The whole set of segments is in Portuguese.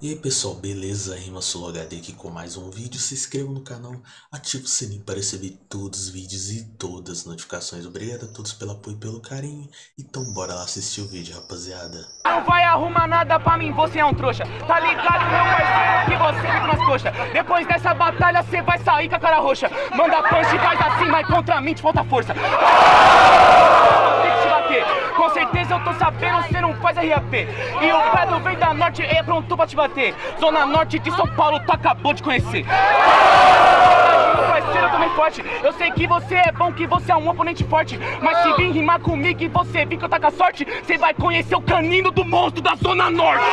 E aí pessoal, beleza? Rima Solo HD aqui com mais um vídeo. Se inscreva no canal, ative o sininho para receber todos os vídeos e todas as notificações. Obrigado a todos pelo apoio e pelo carinho. Então bora lá assistir o vídeo, rapaziada. Não vai arrumar nada pra mim, você é um trouxa. Tá ligado, meu parceiro, que você fica nas coxas. Depois dessa batalha, você vai sair com a cara roxa. Manda punch faz assim, mas contra mim te falta força. Tem que te bater. Com certeza eu tô sabendo, você não faz RAP. E o Pedro vem da norte, é pronto pra te bater. Zona norte de São Paulo, tu acabou de conhecer. Eu também forte. Eu sei que você é bom, que você é um oponente forte. Mas se vir rimar comigo e você vir que eu tá com a sorte, você vai conhecer o canino do monstro da Zona Norte.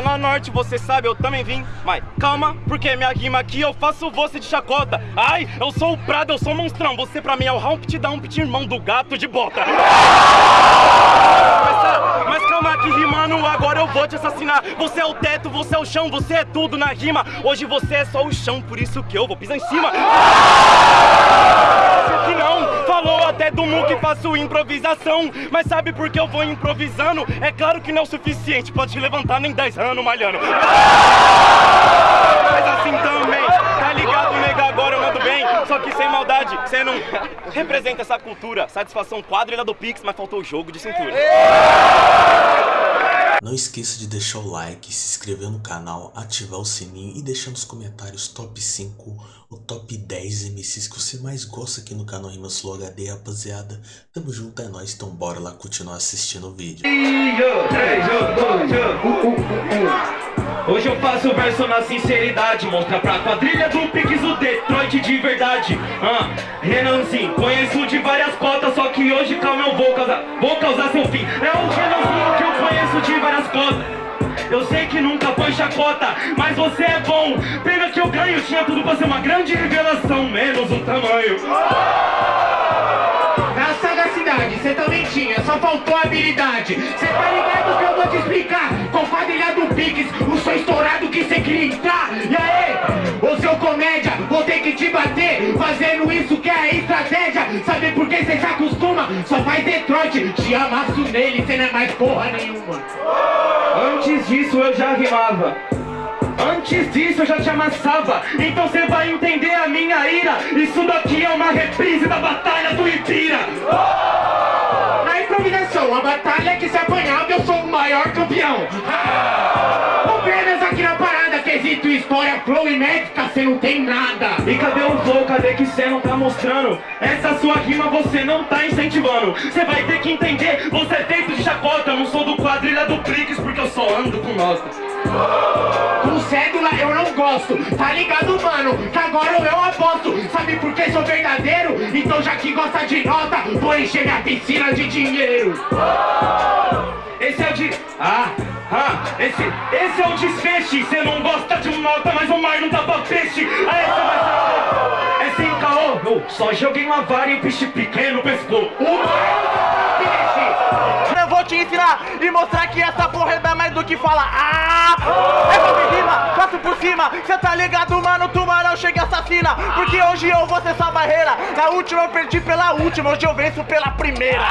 Zona Norte, você sabe, eu também vim. Mas calma, porque minha rima aqui eu faço você de chacota. Ai, eu sou o Prado, eu sou o monstrão. Você pra mim é o Humpty Dumpty, irmão do gato de bota. Mas, tá, mas calma que rimando, agora eu vou te assassinar. Você é o teto, você é o chão, você é tudo na rima. Hoje você é só o chão, por isso que eu vou pisar em cima. Que não, falou até do Mu que faço improvisação. Mas sabe por que eu vou improvisando? É claro que não é o suficiente, pode te levantar nem 10 anos malhando. Mas assim também, tá ligado, nega? Agora eu mando bem, só que sem maldade. Você não representa essa cultura. Satisfação quadrilha do Pix, mas faltou o jogo de cintura. Não esqueça de deixar o like, se inscrever no canal, ativar o sininho e deixar nos comentários top 5 ou top 10 MCs que você mais gosta aqui no canal Rima Slow HD, rapaziada. Tamo junto, é nóis, então bora lá continuar assistindo o vídeo. Hoje eu faço verso na sinceridade Mostra pra quadrilha do Pix o Detroit de verdade ah, Renanzinho, conheço de várias cotas Só que hoje, calma, eu vou causar Vou causar seu fim É o Renanzinho que eu conheço de várias cotas eu sei que nunca foi chacota, mas você é bom. Pena que eu ganho, tinha tudo pra ser uma grande revelação Menos o tamanho sagacidade, cê também tinha, só faltou habilidade. Cê tá ligado que eu vou te explicar Com quadrilha do Pix, o som estourado que cê queria entrar. E aí, ô seu comédia, vou ter que te bater Fazendo isso que é estratégia. Sabe por que cê se acostuma? Só faz Detroit, te amasso nele, cê não é mais porra nenhuma. Antes disso eu já rimava Antes disso eu já te amassava. Então você vai entender a minha ira. Isso daqui é uma reprise da Batalha do Ibira. Na improvisação, a batalha que se apanhava, eu sou o maior campeão. Apenas aqui na parada, quesito história, flow e médica, cê não tem nada. E cadê o flow? Cadê que cê não tá mostrando? Essa sua rima você não tá incentivando. Você vai ter que entender, você é feito de chacota. Eu não sou do quadrilha do Prix porque eu só ando com nós Com cédula eu não gosto, tá ligado mano? Que agora eu aposto, sabe por que sou verdadeiro? Então já que gosta de nota, vou encher minha piscina de dinheiro. Esse é o de... Ah, ah, esse, esse é o desfeche Cê não gosta de nota, mas o mar não dá pra peixe. Aí cê vai É sem caô, só joguei uma vara e o peixe pequeno pescou O mar te ensinar e mostrar que essa porra é mais do que fala Ah, é sobre rima, faço por cima Cê tá ligado, mano, tubarão chega e assassina Porque hoje eu vou ser sua barreira Na última eu perdi pela última, hoje eu venço pela primeira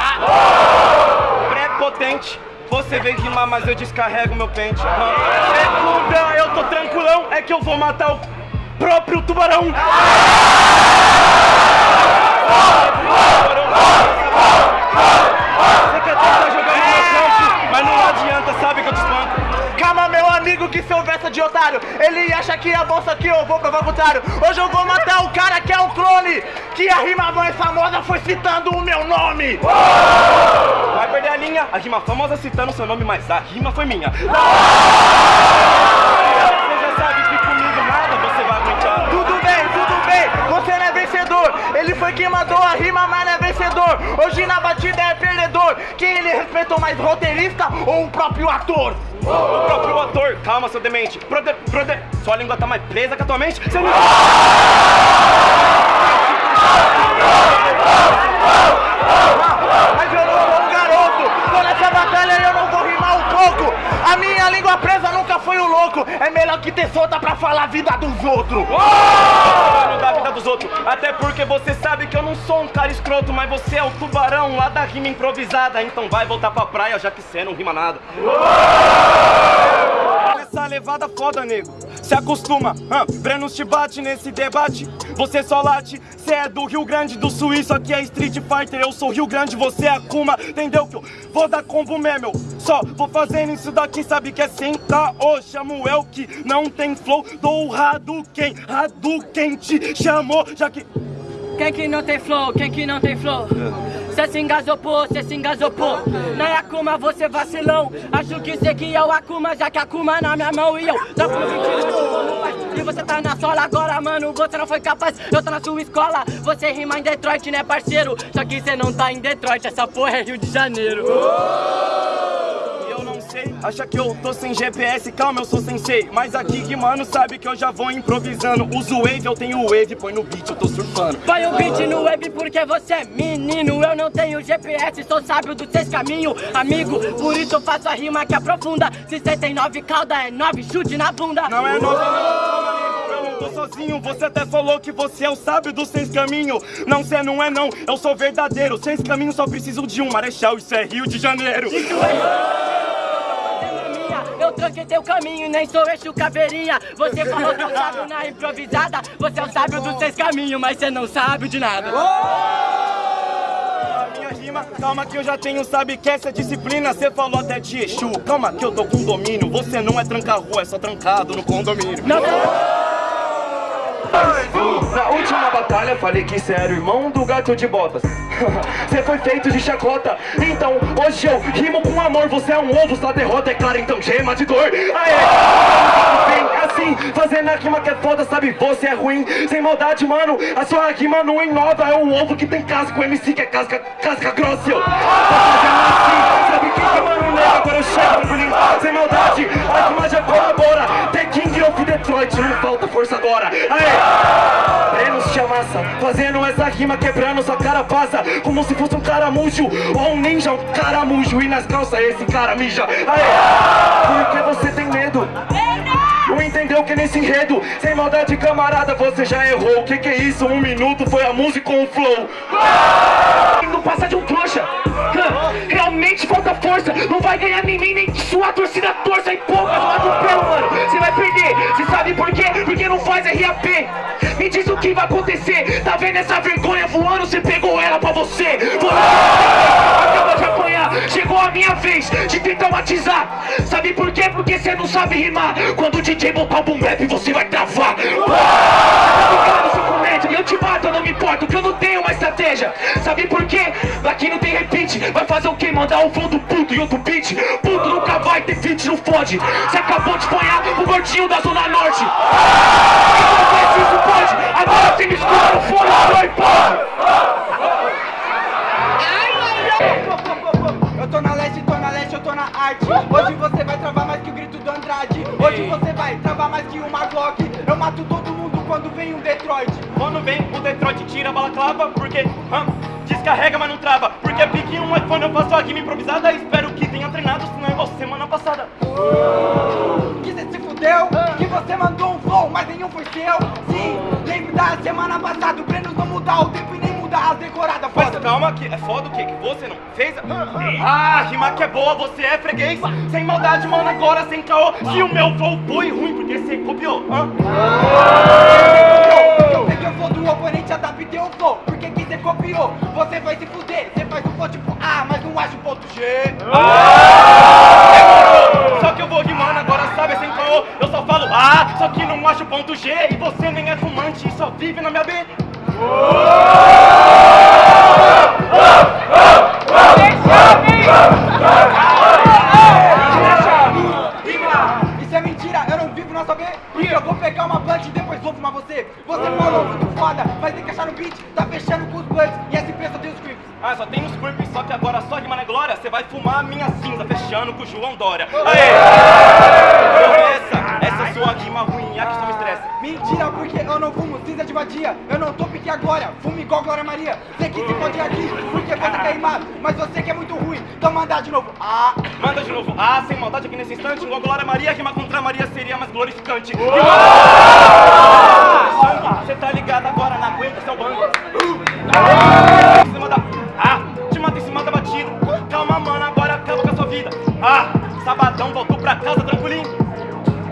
Prepotente você vem rimar, mas eu descarrego meu pente É eu tô tranquilão É que eu vou matar o próprio tubarão Você quer tentar jogar no meu campo, mas não adianta, sabe que eu te espanco. Calma, meu amigo, que seu verso é de otário Ele acha que é bolsa que eu vou provar o contrário Hoje eu vou matar o cara que é um clone Que a rima mais famosa foi citando o meu nome. Vai perder a linha, a rima famosa citando seu nome, mas a rima foi minha. Você Ele foi quem mandou a rima, mas não é vencedor. Hoje na batida é perdedor. Quem ele respeitou mais, roteirista ou o próprio ator? O próprio ator, calma seu demente. Prode, prode, sua língua tá mais presa que a tua mente? Você não... Mas eu não sou um garoto. Tô nessa batalha e eu não vou rimar um pouco. A minha língua presa nunca foi o louco. É melhor que ter solta pra falar a vida dos outros. Da vida dos outros. Até porque você sabe que eu não sou um cara escroto, mas você é o tubarão lá da rima improvisada. Então vai voltar pra praia, já que cê não rima nada. Essa levada foda, nego. Se acostuma, ah, Brenos te bate nesse debate. Você só late, cê é do Rio Grande do Sul, isso aqui é Street Fighter. Eu sou Rio Grande, você é Akuma, entendeu que eu vou dar combo mesmo. Só vou fazendo isso daqui, sabe que é sem caô. Chamo el que não tem flow, dou Hadouken. Hadouken te chamou, já que. Quem que não tem flow? Quem que não tem flow? Cê se engasopou, cê se engasopou Na Akuma você vacilão Acho que cê que é o Akuma Já que Akuma na minha mão e eu no 20 E você tá na sola agora, mano. Você não foi capaz, eu tô na sua escola. Você rima em Detroit, né parceiro? Só que cê não tá em Detroit Essa porra é Rio de Janeiro. E eu não sei, acha que eu tô sem GPS, calma, eu sou sensei. Mas aqui que mano sabe que eu já vou improvisando. Uso wave, eu tenho wave, põe no beat, eu tô surfando. Põe o beat no web porque você é menino. Eu não tenho GPS, sou sábio dos seis caminhos Amigo, por isso eu faço a rima que aprofunda. Se cê tem nove cauda, é nove chute na bunda. Não é nove, não, tô sozinho. Você até falou que você é o sábio dos seis caminhos. Não, cê não é não, eu sou verdadeiro. Seis caminhos só preciso de um marechal, isso é Rio de Janeiro. Eu tranquei teu caminho, nem sou eixo caveirinha Você falou que eu sábio na improvisada Você é o sábio dos seis caminhos, mas você não sabe de nada A minha rima, calma que eu já tenho, sabe que essa é disciplina Cê falou até de Exu, calma que eu tô com domínio Você não é tranca-rua, é só trancado no condomínio Não, não, Na última batalha falei que cê era o irmão do gato de botas. Cê foi feito de chacota. Então hoje eu rimo com amor. Você é um ovo, sua derrota é clara Então gema de dor. Aê! Vem assim, fazendo a rima que é foda Sabe, você é ruim, sem maldade, mano. A sua rima não inova É um ovo que tem casca, o MC que é casca, casca grossa eu. Tô fazendo assim, sabe que que mano nega Agora eu chego sem maldade A rima já colabora. The King of Detroit, não falta força agora. Aê! Te amassa, fazendo essa rima quebrando sua cara passa Como se fosse um caramujo ou um ninja, um caramujo E nas calças esse cara mija. Aê! Porque você tem medo? Não entendeu que nesse enredo, sem maldade camarada, você já errou. O que que é isso? Um minuto foi a música com o flow? Não passa de um trouxa. Realmente falta força. Não vai ganhar nem mim, nem sua torcida torça E poucas no atropelo, mano Você vai perder, você sabe por quê? Porque não faz RAP vai acontecer? Tá vendo essa vergonha voando? Você pegou ela pra você. Você acabou de apanhar. Chegou a minha vez de te traumatizar. Sabe por quê? Porque você não sabe rimar. Quando o DJ botar o boom bap você vai travar. Tá eu te mato, eu não me importo Que eu não tenho uma estratégia. Sabe por quê? Aqui não tem repeat. Vai fazer o quê? Mandar um flow do puto e outro beat? Puto nunca vai ter feat, não fode. Você acabou de apanhar o gordinho da Zona Norte arte. Hoje você vai travar mais que o grito do Andrade. Hoje você vai travar mais que uma Glock. Eu mato todo mundo quando vem um Detroit. Quando vem o Detroit tira a balaclava Porque hum, descarrega mas não trava. Porque pique um iPhone eu faço a rima improvisada. Espero que tenha treinado, senão é igual semana passada. Que cê se fudeu, que você mandou um flow, mas nenhum foi seu. Sim, lembro da semana passada. O Brenos não mudar o tempo e nem mudar as decoradas Mas foda calma que é foda o quê? Que você não fez? Ah, rima que é boa, você é freguês. Sem maldade, mano, agora sem caô. Se o meu flow foi ruim, porque você copiou? Hã? Eu peguei o flow do oponente, adaptei o flow Porque que cê copiou, você vai se fuder Cê faz o flow tipo A, mas não o ponto G. Só que eu vou rimando agora, sabe, sem caô. Eu só falo ah, só que não acho o ponto G. E você nem é fumante e só vive na minha B fechando com os blunts e essa empresa tem os creeps Ah, só tem os burpees, só que agora só rima na glória Você vai fumar a minha cinza, fechando com o João Dória Aê! Essa, essa sua rima ruim, a que só me estressa Mentira, porque eu não fumo cinza de vadia Eu não tô pique agora, fumo igual Glória Maria Sei que se pode ir aqui, porque você quer rimar, mas você que é muito ruim. Então manda de novo. Ah, Manda de novo. Ah, sem maldade aqui nesse instante. Igual Glória Maria, rima contra Maria seria mais glorificante. Você tá ligado agora, Em cima da... Ah, te mata em cima da batida. Calma, mano, agora acaba com a sua vida. Ah, sabadão, voltou pra casa tranquilinho.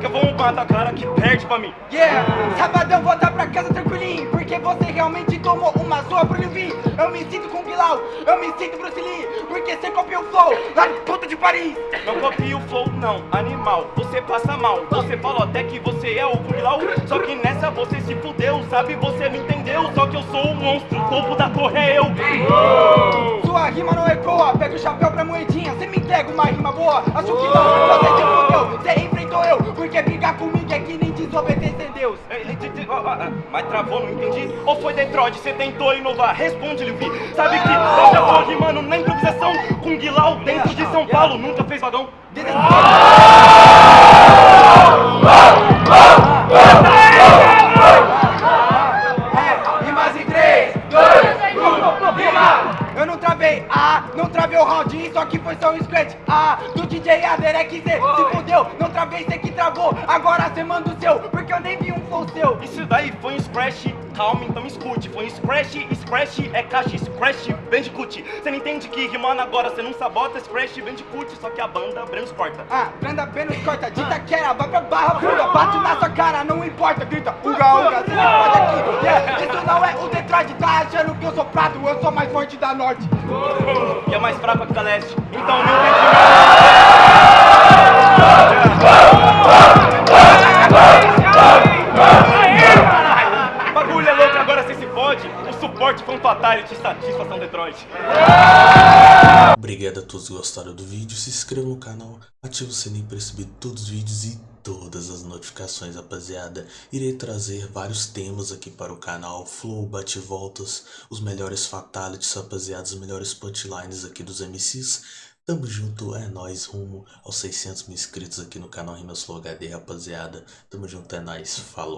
Que eu vou matar a cara que perde pra mim. yeah. Sabadão voltar pra casa tranquilinho. Porque você realmente tomou uma zoa pro Livin. Eu me sinto com Bilal, eu me sinto Bruce Lee. Porque você copiou o flow lá de puta de Paris. Não copia o flow, não, animal, você passa mal Você falou até que você é o Kubilau Só que nessa você se fudeu, sabe, você não entendeu Só que eu sou o monstro, o topo da torre é eu Sua rima não ecoa, pega o chapéu pra moedinha. Você me entrega uma rima boa, acho que não. Você se fudeu, você enfrentou eu. Porque brigar comigo é que nem desobedecer Deus. Mas travou, não entendi. Ou foi Detroit, você tentou inovar? Responde, Levi. Sabe que eu já tô rimando na improvisação Com Guilau dentro de São Paulo Nunca fez vagão Travei, ah, não travei o round, isso aqui foi só um scratch, ah, do DJ Aderek Z, se fudeu, não travei, cê que travou, agora cê manda o seu, porque eu nem vi um flow seu. Isso daí foi um scratch, calma, então escute Foi um scratch, scratch é caixa, scratch, bandicoot Cê não entende que rimando agora, cê não sabota Scratch, bandicoot, só que a banda Bremos corta Ah, Branda Benos corta, de Itaquera, vai pra Barra Funda, bate na sua cara, não importa, grita, uga, uga, não pode aqui, yeah, isso não é o Detroit, tá achando que eu sou prato, eu sou mais forte da Norte. E é mais fraca que a leste Então não tem Bagulho é louco, agora cê se fode O suporte foi fatality, satisfação Detroit Obrigado a todos que gostaram do vídeo, se inscreva no canal, ative o sininho para receber todos os vídeos e todas as notificações, rapaziada. Irei trazer vários temas aqui para o canal, flow, bate-voltas, os melhores fatalities, rapaziada, os melhores punchlines aqui dos MCs. Tamo junto, é nóis, rumo aos 600 mil inscritos aqui no canal Rimas Flow HD, rapaziada. Tamo junto, é nóis, falou.